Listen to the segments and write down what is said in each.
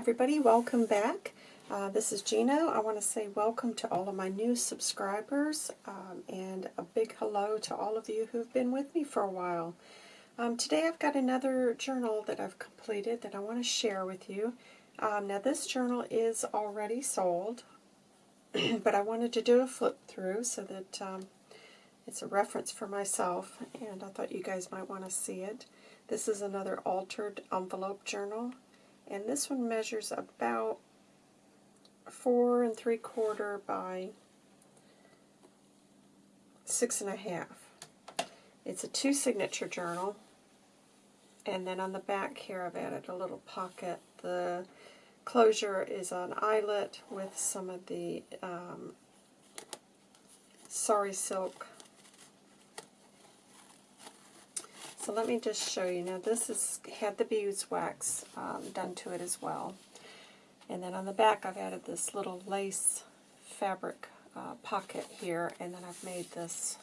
everybody, welcome back. Uh, this is Gino. I want to say welcome to all of my new subscribers um, and a big hello to all of you who've been with me for a while. Um, today I've got another journal that I've completed that I want to share with you. Um, now this journal is already sold, but I wanted to do a flip through so that um, it's a reference for myself and I thought you guys might want to see it. This is another altered envelope journal and this one measures about four and three quarter by six and a half. It's a two signature journal and then on the back here I've added a little pocket. The closure is an eyelet with some of the um, sari silk So let me just show you. Now this has had the beeswax um, done to it as well. And then on the back I've added this little lace fabric uh, pocket here. And then I've made this,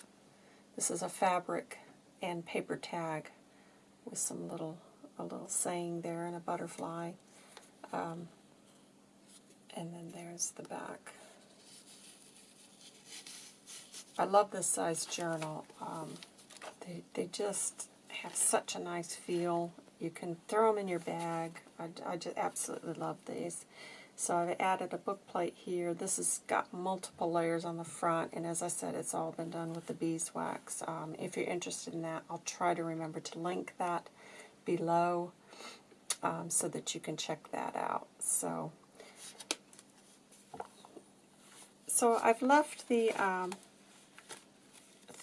this is a fabric and paper tag with some little, a little saying there and a butterfly. Um, and then there's the back. I love this size journal. Um, they, they just have such a nice feel. You can throw them in your bag. I, I just absolutely love these. So I've added a book plate here. This has got multiple layers on the front, and as I said, it's all been done with the beeswax. Um, if you're interested in that, I'll try to remember to link that below um, so that you can check that out. So, so I've left the um,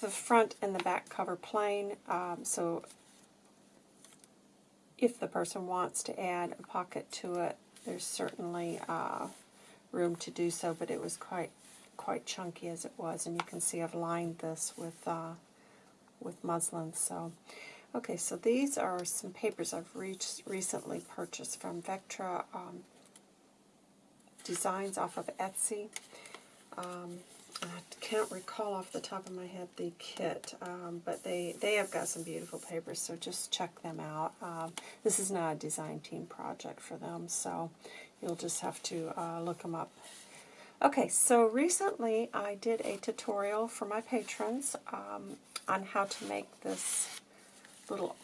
the front and the back cover plain, um, so if the person wants to add a pocket to it, there's certainly uh, room to do so, but it was quite quite chunky as it was, and you can see I've lined this with uh, with muslin. So, okay, so these are some papers I've recently purchased from Vectra um, Designs off of Etsy. Um, I can't recall off the top of my head the kit, um, but they, they have got some beautiful papers, so just check them out. Um, this is not a design team project for them, so you'll just have to uh, look them up. Okay, so recently I did a tutorial for my patrons um, on how to make this little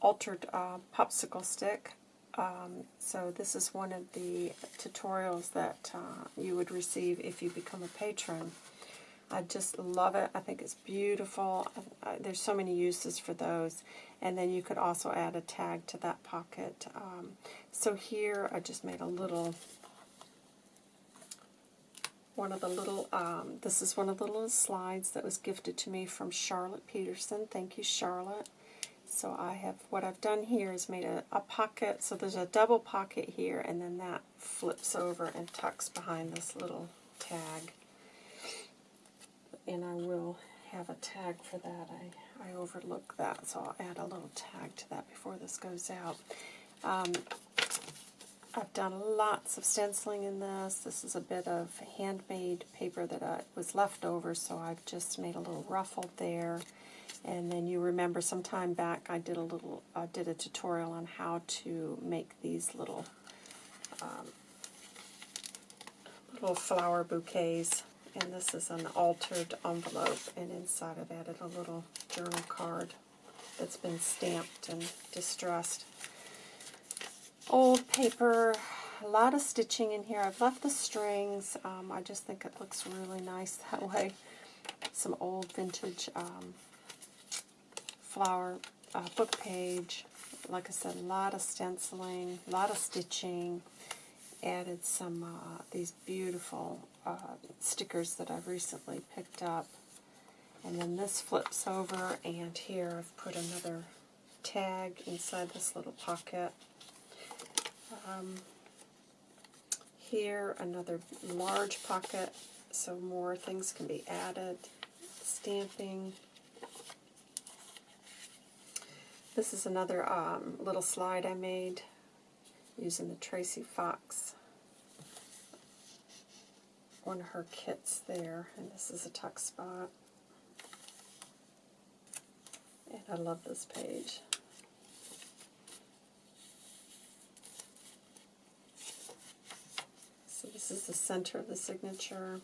altered uh, popsicle stick. Um, so this is one of the tutorials that uh, you would receive if you become a patron. I just love it. I think it's beautiful. Uh, there's so many uses for those. And then you could also add a tag to that pocket. Um, so here I just made a little, one of the little, um, this is one of the little slides that was gifted to me from Charlotte Peterson. Thank you, Charlotte. So I have, what I've done here is made a, a pocket, so there's a double pocket here, and then that flips over and tucks behind this little tag. And I will have a tag for that. I, I overlooked that, so I'll add a little tag to that before this goes out. Um, I've done lots of stenciling in this. This is a bit of handmade paper that I, was left over, so I've just made a little ruffle there. And then you remember some time back I did a little uh, did a tutorial on how to make these little um, little flower bouquets. And this is an altered envelope, and inside I've added a little journal card that's been stamped and distressed. Old paper, a lot of stitching in here. I've left the strings. Um, I just think it looks really nice that way. Some old vintage um, flower uh, book page. Like I said, a lot of stenciling, a lot of stitching. Added some uh, these beautiful uh, stickers that I've recently picked up. And then this flips over, and here I've put another tag inside this little pocket. Um, here, another large pocket, so more things can be added. Stamping. This is another um, little slide I made using the Tracy Fox, one of her kits there, and this is a tuck spot. And I love this page. So this is the center of the signature.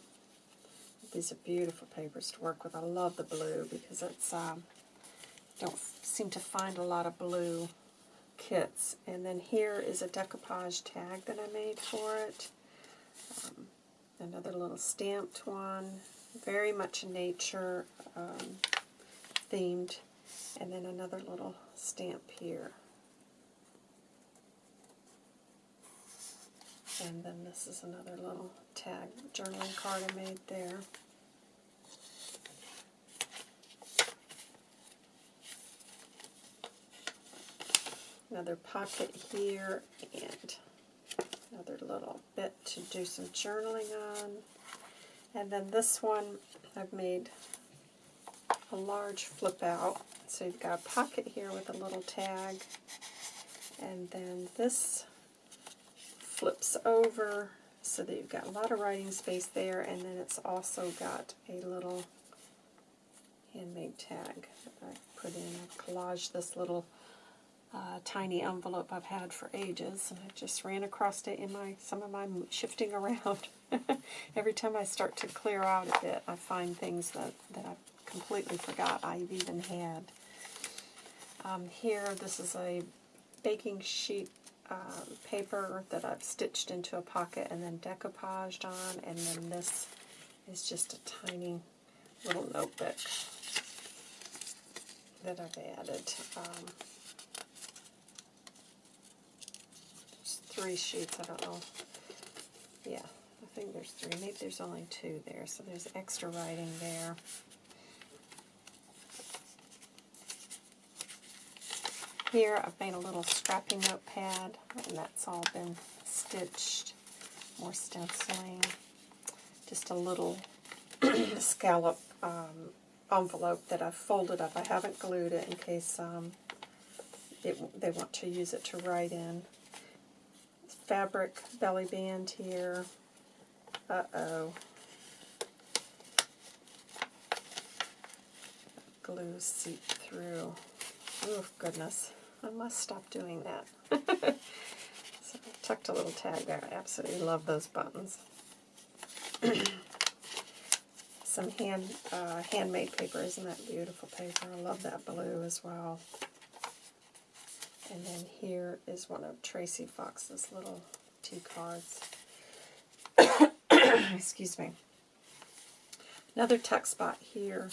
These are beautiful papers to work with. I love the blue because it's um, don't seem to find a lot of blue kits. And then here is a decoupage tag that I made for it. Um, another little stamped one, very much nature um, themed. And then another little stamp here. And then this is another little tag journaling card I made there. Another pocket here and another little bit to do some journaling on. And then this one I've made a large flip out. So you've got a pocket here with a little tag. And then this flips over so that you've got a lot of writing space there. And then it's also got a little handmade tag that I put in. I've collaged this little uh, tiny envelope I've had for ages, and I just ran across it in my some of my shifting around. Every time I start to clear out a bit, I find things that, that I completely forgot I've even had. Um, here, this is a baking sheet uh, paper that I've stitched into a pocket and then decoupaged on, and then this is just a tiny little notebook that I've added. Um, three sheets, I don't know. Yeah, I think there's three. Maybe there's only two there, so there's extra writing there. Here I've made a little scrappy notepad, and that's all been stitched. More stenciling. Just a little scallop um, envelope that I've folded up. I haven't glued it in case um, it, they want to use it to write in fabric belly band here. Uh-oh. Glue seeped through. Oh, goodness. I must stop doing that. so I tucked a little tag there. I absolutely love those buttons. Some hand uh, handmade paper. Isn't that beautiful paper? I love that blue as well. And then here is one of Tracy Fox's little tea cards. Excuse me. Another tuck spot here.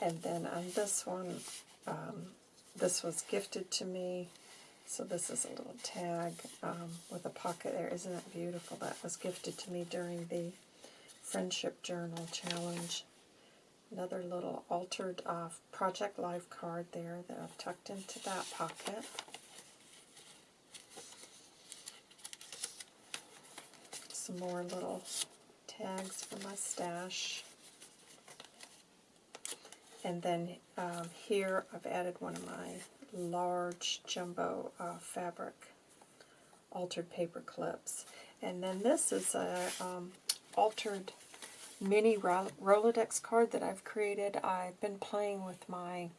And then on this one, um, this was gifted to me. So this is a little tag um, with a pocket there. Isn't that beautiful? That was gifted to me during the Friendship Journal Challenge. Another little altered uh, Project Life card there that I've tucked into that pocket. Some more little tags for my stash. And then um, here I've added one of my large jumbo uh, fabric altered paper clips. And then this is a um, altered mini Rolodex card that I've created. I've been playing with my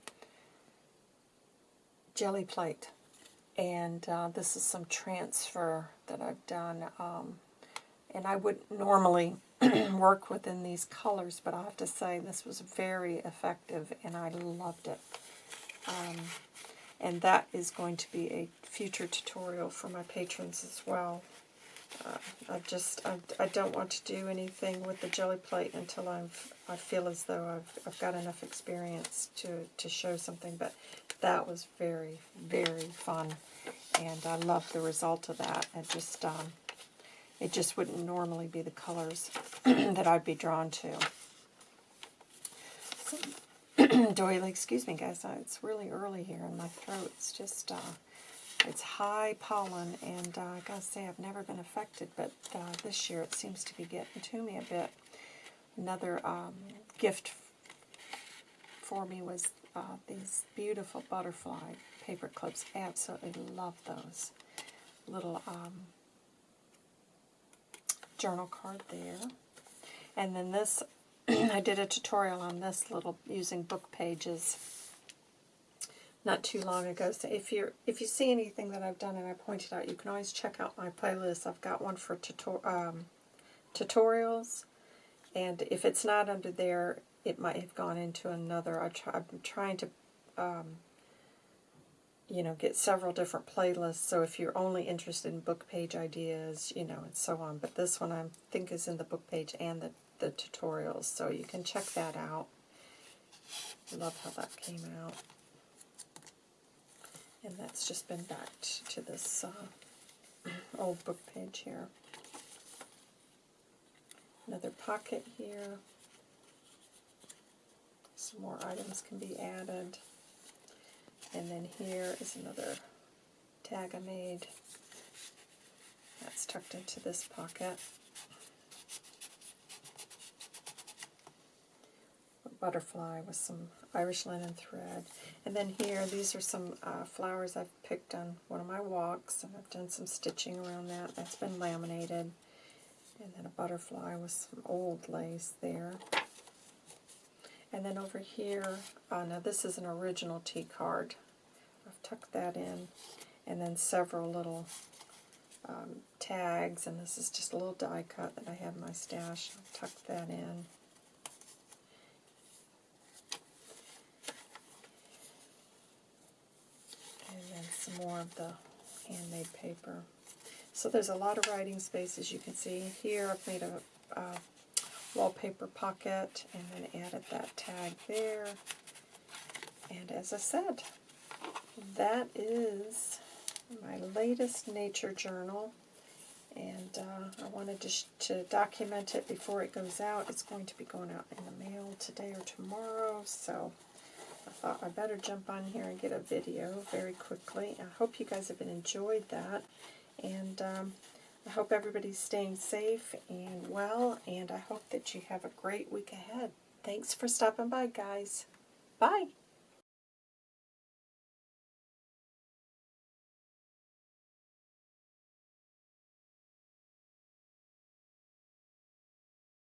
Gelli plate. And uh, this is some transfer that I've done. Um, and I wouldn't normally work within these colors, but I have to say this was very effective and I loved it. Um, and that is going to be a future tutorial for my patrons as well. Uh, I just, I, I don't want to do anything with the Gelli plate until I've, I feel as though I've, I've got enough experience to, to show something, but that was very, very fun, and I love the result of that. It just, um, it just wouldn't normally be the colors that I'd be drawn to. So, doily, excuse me guys, it's really early here and my throat's just, uh, it's high pollen, and uh, I gotta say, I've never been affected, but uh, this year it seems to be getting to me a bit. Another um, gift for me was uh, these beautiful butterfly paper clips. Absolutely love those. Little um, journal card there. And then this, I did a tutorial on this little, using book pages not too long ago. So if you if you see anything that I've done and I pointed out, you can always check out my playlist. I've got one for um, tutorials, and if it's not under there, it might have gone into another. I try, I'm trying to, um, you know, get several different playlists. So if you're only interested in book page ideas, you know, and so on. But this one I think is in the book page and the the tutorials, so you can check that out. I love how that came out. And that's just been backed to this uh, old book page here. Another pocket here. Some more items can be added. And then here is another tag I made. That's tucked into this pocket. Butterfly with some Irish linen thread. And then here, these are some uh, flowers I've picked on one of my walks, and I've done some stitching around that. That's been laminated. And then a butterfly with some old lace there. And then over here, uh, now this is an original tea card. I've tucked that in. And then several little um, tags, and this is just a little die cut that I have in my stash. I've tucked that in. Some more of the handmade paper. So there's a lot of writing space as you can see. Here I've made a, a wallpaper pocket and then added that tag there. And as I said, that is my latest nature journal. And uh, I wanted to, to document it before it goes out. It's going to be going out in the mail today or tomorrow. So I thought I better jump on here and get a video very quickly. I hope you guys have enjoyed that. And um, I hope everybody's staying safe and well. And I hope that you have a great week ahead. Thanks for stopping by, guys. Bye.